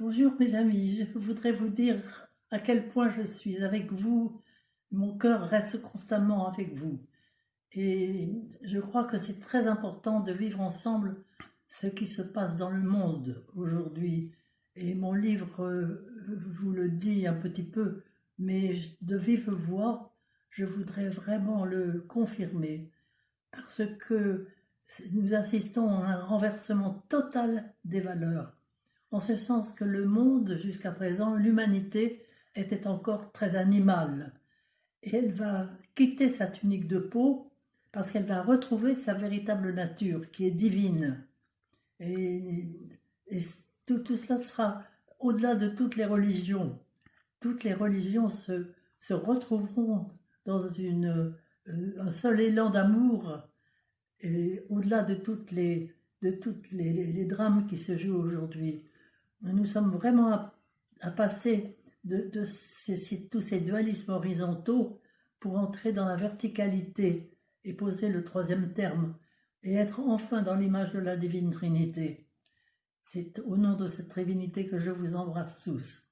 Bonjour mes amis, je voudrais vous dire à quel point je suis avec vous. Mon cœur reste constamment avec vous. Et je crois que c'est très important de vivre ensemble ce qui se passe dans le monde aujourd'hui. Et mon livre euh, vous le dit un petit peu, mais de vive voix, je voudrais vraiment le confirmer. Parce que nous assistons à un renversement total des valeurs en ce sens que le monde, jusqu'à présent, l'humanité, était encore très animale. Et elle va quitter sa tunique de peau parce qu'elle va retrouver sa véritable nature, qui est divine. Et, tout, cela sera au-delà de toutes les religions. Toutes les religions se, retrouveront dans euh, un seul élan d'amour, et au-delà de toutes les, de toutes les drames qui se jouent aujourd'hui nous sommes vraiment à, passer de, tous ces dualismes horizontaux pour entrer dans la verticalité et poser le troisième terme et être enfin dans l'image de la divine Trinité. C'est au nom de cette Trinité que je vous embrasse tous.